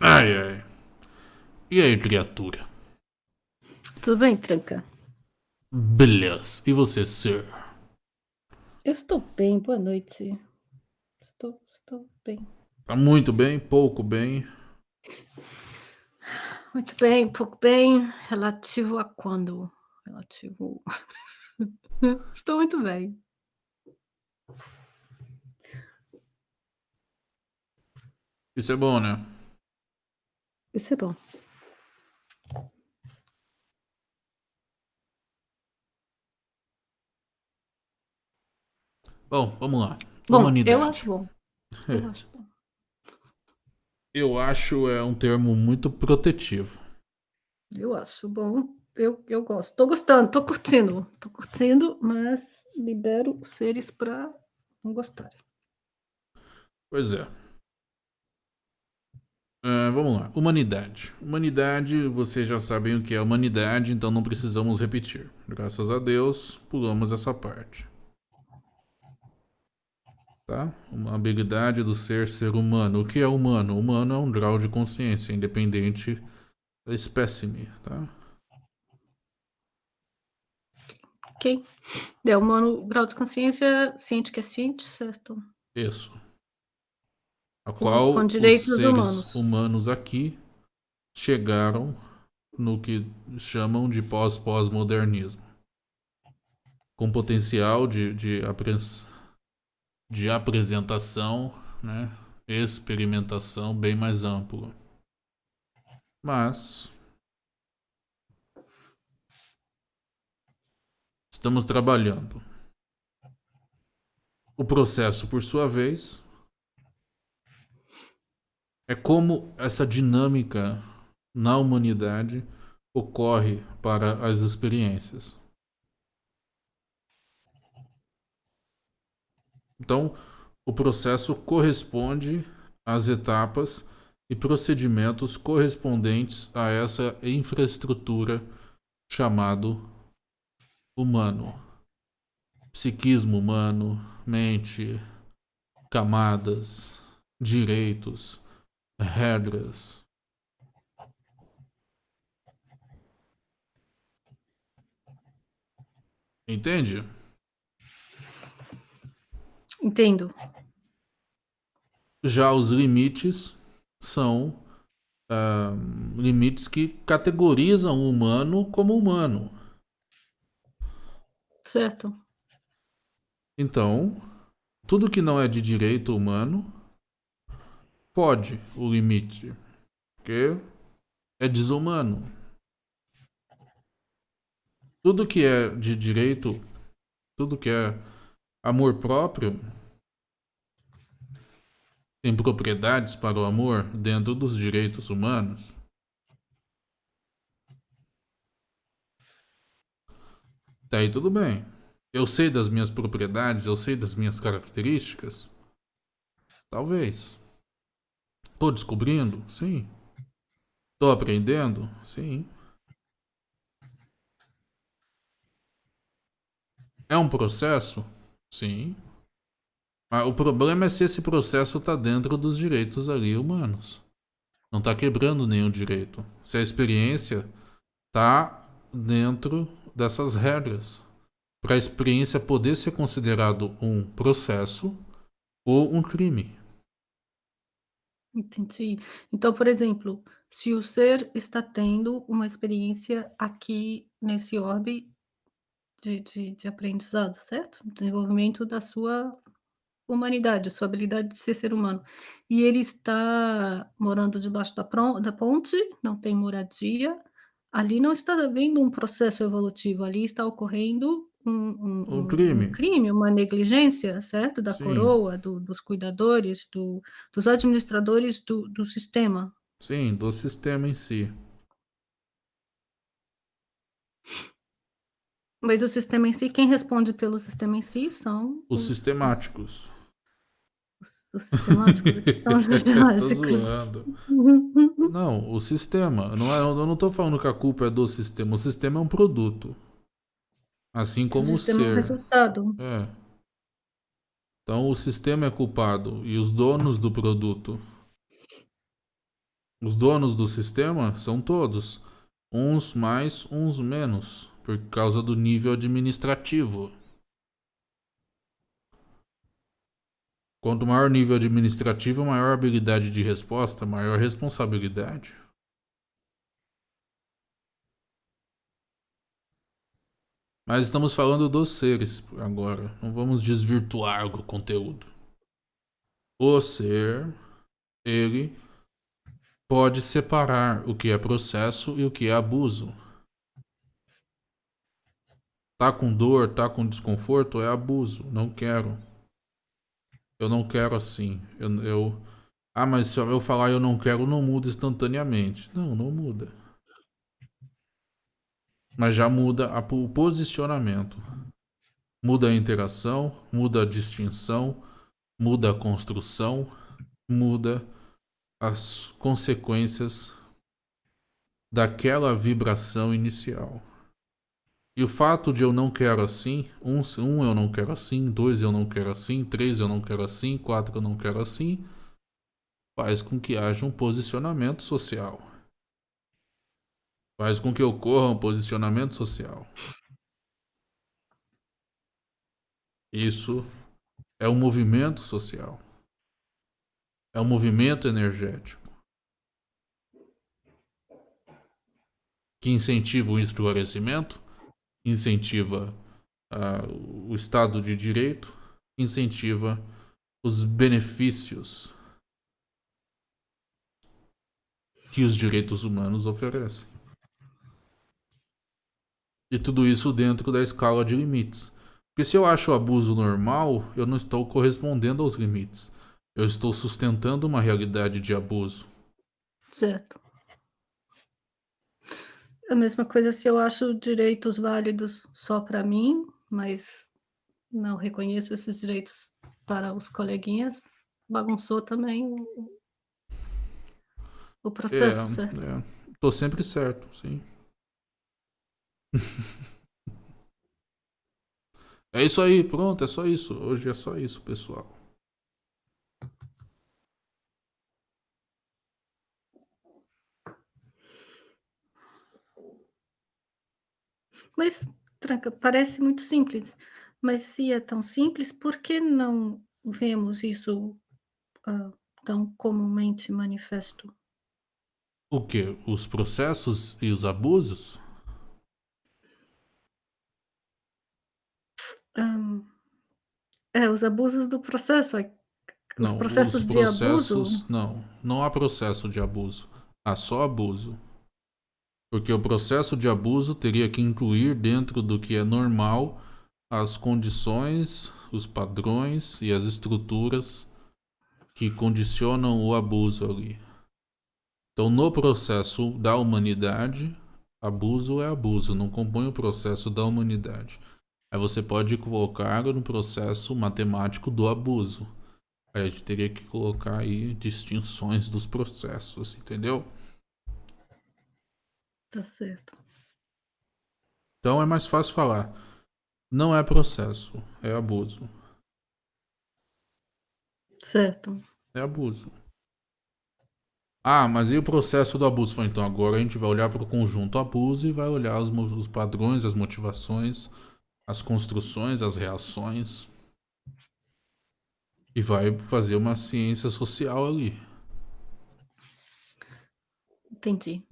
Ai, ai. E aí, criatura? Tudo bem, Tranca? Beleza. E você, sir? Eu estou bem, boa noite. Estou, estou bem. Tá muito bem, pouco bem? Muito bem, pouco bem. Relativo a quando? Relativo. estou muito bem. Isso é bom, né? Isso é bom. Bom, vamos lá. Bom, Humanidade. eu acho bom. Eu acho bom. Eu acho é um termo muito protetivo. Eu acho bom. Eu, eu gosto. Tô gostando, tô curtindo. Tô curtindo, mas libero os seres para não gostarem. Pois é. É, vamos lá. Humanidade. Humanidade, vocês já sabem o que é humanidade, então não precisamos repetir. Graças a Deus, pulamos essa parte. Tá? Uma habilidade do ser ser humano. O que é humano? Humano é um grau de consciência, independente da espécime, tá? Ok. É humano, grau de consciência, ciente que é ciente, certo? Isso. A qual com os direitos seres humanos. humanos aqui chegaram no que chamam de pós-pós-modernismo. Com potencial de, de, apres- de apresentação, né? experimentação bem mais amplo. Mas estamos trabalhando. O processo, por sua vez, é como essa dinâmica na humanidade ocorre para as experiências. Então, o processo corresponde às etapas e procedimentos correspondentes a essa infraestrutura chamado humano. Psiquismo humano, mente, camadas, direitos, regras. Entende? Entendo. Já os limites são ah, limites que categorizam o humano como humano. Certo. Então, tudo que não é de direito humano pode o limite, porque é desumano. Tudo que é de direito, tudo que é amor próprio, tem propriedades para o amor dentro dos direitos humanos. Tá aí tudo bem. Eu sei das minhas propriedades, eu sei das minhas características. Talvez. Tô descobrindo? Sim. Tô aprendendo? Sim. É um processo? Sim. Mas o problema é se esse processo tá dentro dos direitos ali humanos. Não tá quebrando nenhum direito. Se a experiência tá dentro dessas regras. Para a experiência poder ser considerado um processo ou um crime. Entendi. Então, por exemplo, se o ser está tendo uma experiência aqui nesse orbe de, de, de aprendizado, certo? Desenvolvimento da sua humanidade, sua habilidade de ser ser humano. E ele está morando debaixo da, da ponte, não tem moradia. Ali não está havendo um processo evolutivo, ali está ocorrendo um, um- Um crime. um crime, uma negligência, certo? Da Sim. coroa, do- dos cuidadores, do- dos administradores do, do sistema. Sim, do sistema em si. Mas o sistema em si, quem responde pelo sistema em si são Os sistemáticos. Os, os sistemáticos. O que são os sistemáticos? Não, o sistema. Não é, eu não tô falando que a culpa é do sistema. O sistema é um produto. Assim como o o sistema é ser. resultado. É. Então o sistema é culpado e os donos do produto. Os donos do sistema são todos. Uns mais, uns menos. Por causa do nível administrativo. Quanto maior nível administrativo, maior habilidade de resposta, maior responsabilidade. Mas estamos falando dos seres agora. Não vamos desvirtuar o conteúdo. O ser, ele pode separar o que é processo e o que é abuso. Tá com dor, tá com desconforto, é abuso. Não quero. Eu não quero assim. Eu, eu... Ah, mas se eu falar eu não quero, não muda instantaneamente. Não, não muda. Mas já muda a, o posicionamento. Muda a interação, muda a distinção, muda a construção, muda as consequências daquela vibração inicial. E o fato de eu não quero assim, um, um eu não quero assim, dois eu não quero assim, três eu não quero assim, quatro eu não quero assim, faz com que haja um posicionamento social. Faz com que ocorra um posicionamento social. Isso é um movimento social. É um movimento energético. Que incentiva o esclarecimento incentiva uh, o Estado de Direito, incentiva os benefícios que os direitos humanos oferecem. E tudo isso dentro da escala de limites. Porque se eu acho o abuso normal, eu não estou correspondendo aos limites. Eu estou sustentando uma realidade de abuso. Certo. A mesma coisa se eu acho direitos válidos só para mim, mas não reconheço esses direitos para os coleguinhas, bagunçou também o, o processo, é, certo? É. Tô sempre certo, sim. É isso aí, pronto, é só isso. Hoje é só isso, pessoal. Mas, tranca, parece muito simples, mas se é tão simples, por que não vemos isso, hã, tão comumente manifesto? O quê? Os processos e os abusos? É, os abusos do processo, é os Não, processos os de abuso? processos não, não há processo de abuso, há só abuso. Porque o processo de abuso teria que incluir dentro do que é normal as condições, os padrões e as estruturas que condicionam o abuso ali. Então, no processo da humanidade, abuso é abuso, não compõe o processo da humanidade. Aí você pode colocar no processo matemático do abuso. Aí a gente teria que colocar aí distinções dos processos, entendeu? Tá certo. Então é mais fácil falar. Não é processo, é abuso. Certo. É abuso. Ah, mas e o processo do abuso? Então agora a gente vai olhar para o conjunto abuso e vai olhar os, os padrões, as motivações, as construções, as reações. E vai fazer uma ciência social ali. Entendi.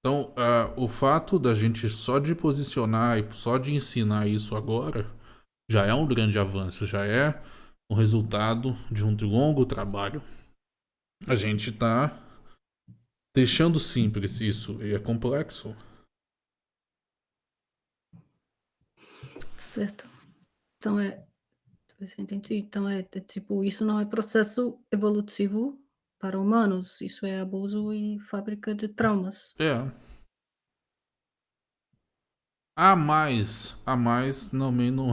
Então, uh, o fato da gente só de posicionar e só de ensinar isso agora já é um grande avanço, já é o resultado de um longo trabalho. A gente está deixando simples isso e é complexo. Certo. Então é. Entendi. Então é, é tipo, isso não é processo evolutivo para humanos. Isso é abuso e fábrica de traumas. É. A mais, a mais também não.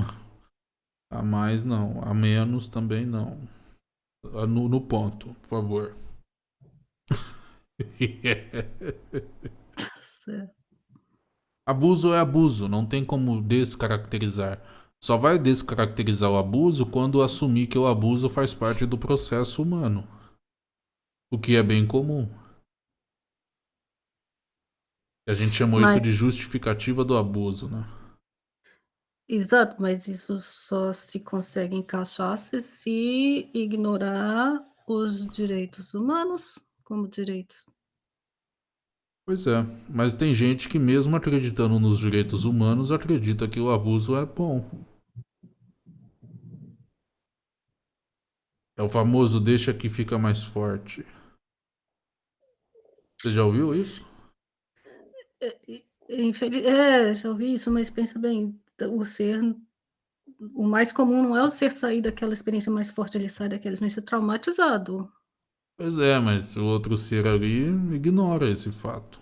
A mais não, a menos também não. No, no ponto, por favor. certo. Abuso é abuso, não tem como descaracterizar. Só vai descaracterizar o abuso quando assumir que o abuso faz parte do processo humano o que é bem comum. A gente chamou Mas... isso de justificativa do abuso, né? Exato, mas isso só se consegue encaixar se se ignorar os direitos humanos como direitos. Pois é, mas tem gente que mesmo acreditando nos direitos humanos, acredita que o abuso é bom. É o famoso deixa que fica mais forte. Você já ouviu isso? É, infeliz... é, já ouvi isso, mas pensa bem, o ser o mais comum não é o ser sair daquela experiência mais forte, ele sai daquela experiência traumatizado. Pois é, mas o outro ser ali ignora esse fato.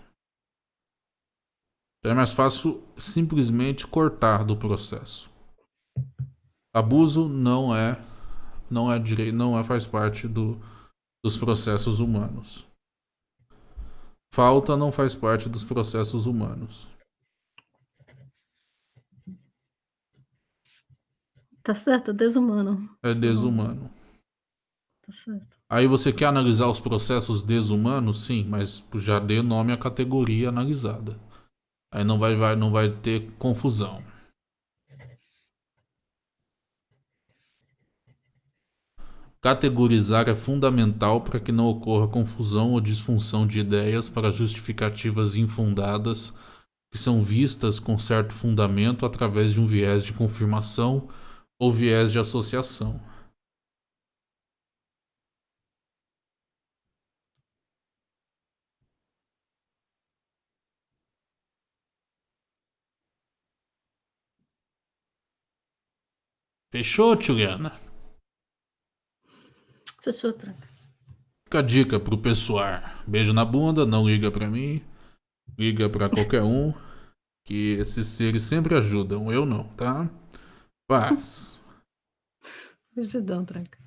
Então é mais fácil simplesmente cortar do processo. Abuso não é não é direito, não é faz parte do, dos processos humanos. Falta não faz parte dos processos humanos. Tá certo, desumano. É desumano. Tá certo. Aí você quer analisar os processos desumanos? Sim, mas já dê nome à categoria analisada. Aí não vai, vai, não vai ter confusão. Categorizar é fundamental para que não ocorra confusão ou disfunção de ideias para justificativas infundadas que são vistas com certo fundamento através de um viés de confirmação ou viés de associação. Fechou, Juliana? Fechou, tranca. Fica a dica pro pessoal. Beijo na bunda, não liga pra mim. Liga pra qualquer um. Que esses seres sempre ajudam. Eu não, tá? Paz. Ajudão, tranca.